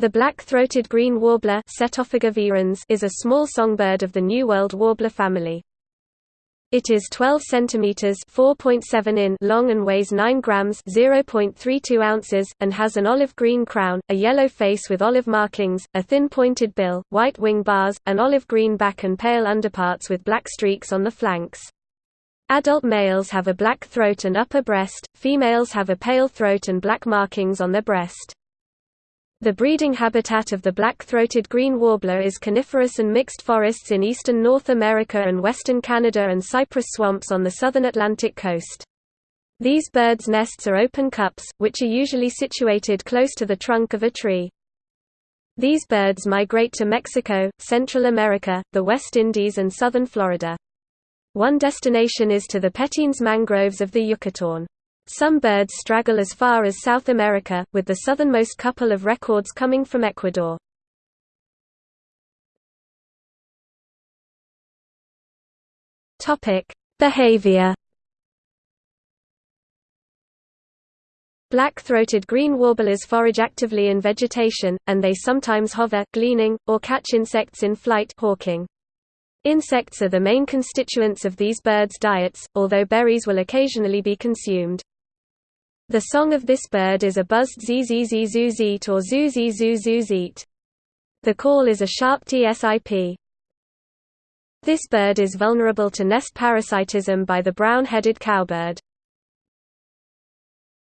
The black-throated green warbler is a small songbird of the New World warbler family. It is 12 centimeters (4.7 in) long and weighs 9 grams (0.32 ounces) and has an olive green crown, a yellow face with olive markings, a thin pointed bill, white wing bars, an olive green back and pale underparts with black streaks on the flanks. Adult males have a black throat and upper breast, females have a pale throat and black markings on their breast. The breeding habitat of the black-throated green warbler is coniferous and mixed forests in eastern North America and western Canada and cypress swamps on the southern Atlantic coast. These birds' nests are open cups, which are usually situated close to the trunk of a tree. These birds migrate to Mexico, Central America, the West Indies and southern Florida. One destination is to the Petenes mangroves of the Yucatán. Some birds straggle as far as South America, with the southernmost couple of records coming from Ecuador. Behavior Black-throated green warblers forage actively in vegetation, and they sometimes hover gleaning, or catch insects in flight hawking. Insects are the main constituents of these birds' diets, although berries will occasionally be consumed. The song of this bird is a buzzed zzz or zoozy The call is a sharp tsip. This bird is vulnerable to nest parasitism by the brown-headed cowbird.